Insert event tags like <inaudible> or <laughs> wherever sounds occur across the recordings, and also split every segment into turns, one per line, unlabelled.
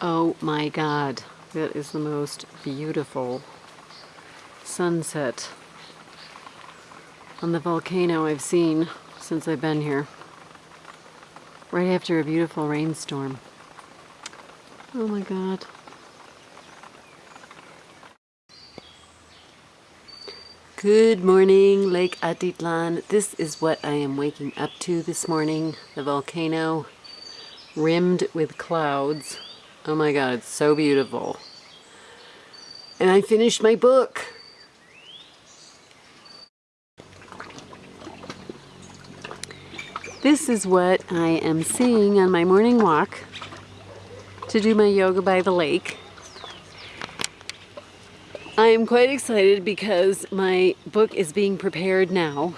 Oh my god, that is the most beautiful sunset on the volcano I've seen since I've been here. Right after a beautiful rainstorm. Oh my god. Good morning, Lake Atitlan. This is what I am waking up to this morning. The volcano rimmed with clouds. Oh my god, it's so beautiful. And I finished my book. This is what I am seeing on my morning walk to do my yoga by the lake. I am quite excited because my book is being prepared now.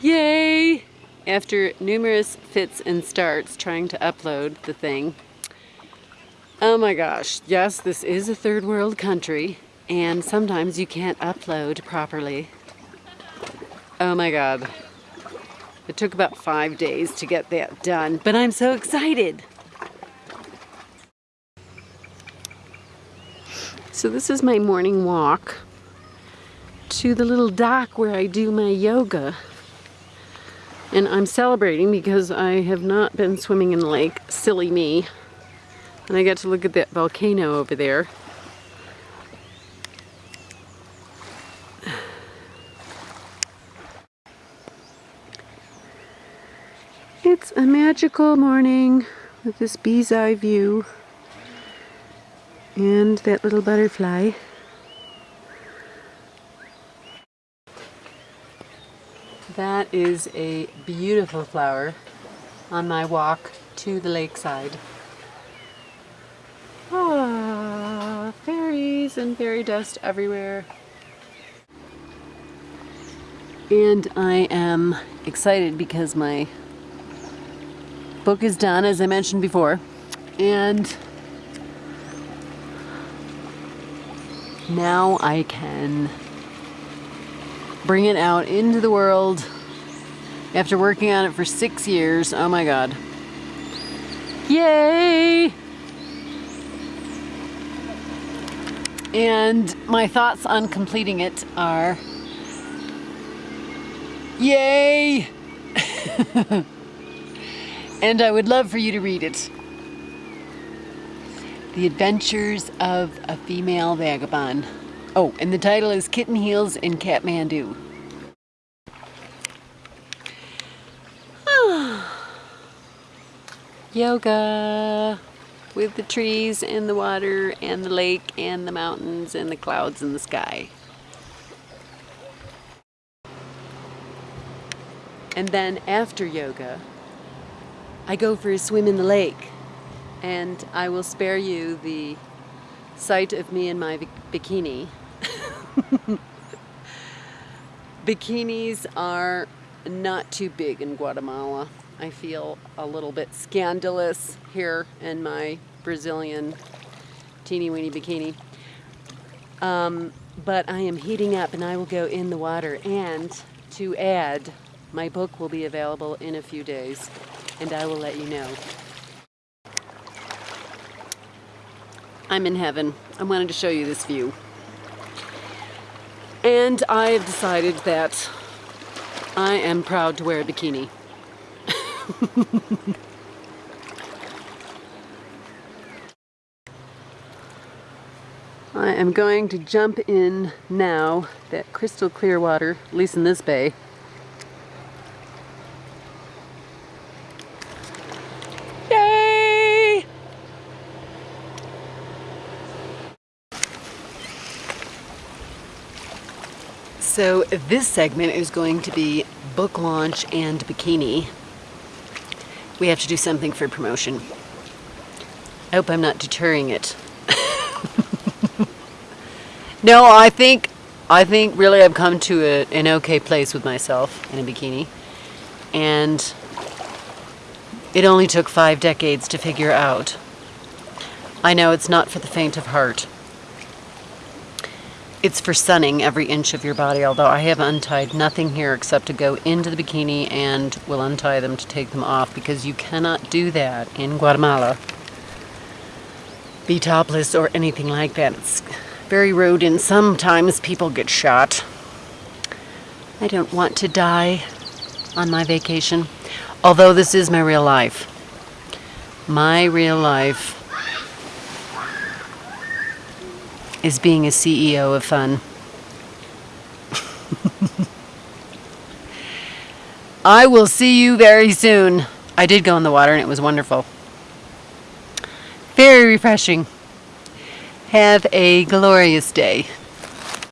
Yay! After numerous fits and starts trying to upload the thing, Oh my gosh, yes, this is a third world country, and sometimes you can't upload properly. Oh my god. It took about five days to get that done, but I'm so excited! So this is my morning walk to the little dock where I do my yoga. And I'm celebrating because I have not been swimming in the lake. Silly me. And I got to look at that volcano over there. It's a magical morning with this bee's eye view and that little butterfly. That is a beautiful flower on my walk to the lakeside. Fairies and fairy dust everywhere. And I am excited because my book is done, as I mentioned before. And now I can bring it out into the world after working on it for six years. Oh my God. Yay! And my thoughts on completing it are, yay! <laughs> and I would love for you to read it. The Adventures of a Female Vagabond. Oh, and the title is Kitten Heels in Kathmandu. <sighs> Yoga with the trees and the water and the lake and the mountains and the clouds in the sky. And then after yoga, I go for a swim in the lake and I will spare you the sight of me in my bikini. <laughs> Bikinis are not too big in Guatemala. I feel a little bit scandalous here in my Brazilian teeny weeny bikini. Um, but I am heating up and I will go in the water. And to add, my book will be available in a few days and I will let you know. I'm in heaven. I wanted to show you this view. And I have decided that I am proud to wear a bikini. <laughs> I am going to jump in now that crystal clear water, at least in this bay. Yay! So this segment is going to be book launch and bikini. We have to do something for promotion. I hope I'm not deterring it. <laughs> no, I think, I think really I've come to a, an okay place with myself in a bikini. And it only took five decades to figure out. I know it's not for the faint of heart. It's for sunning every inch of your body, although I have untied nothing here except to go into the bikini and will untie them to take them off because you cannot do that in Guatemala be topless or anything like that. It's very rude and sometimes people get shot. I don't want to die on my vacation, although this is my real life. My real life is being a CEO of fun. I will see you very soon. I did go in the water and it was wonderful. Very refreshing. Have a glorious day.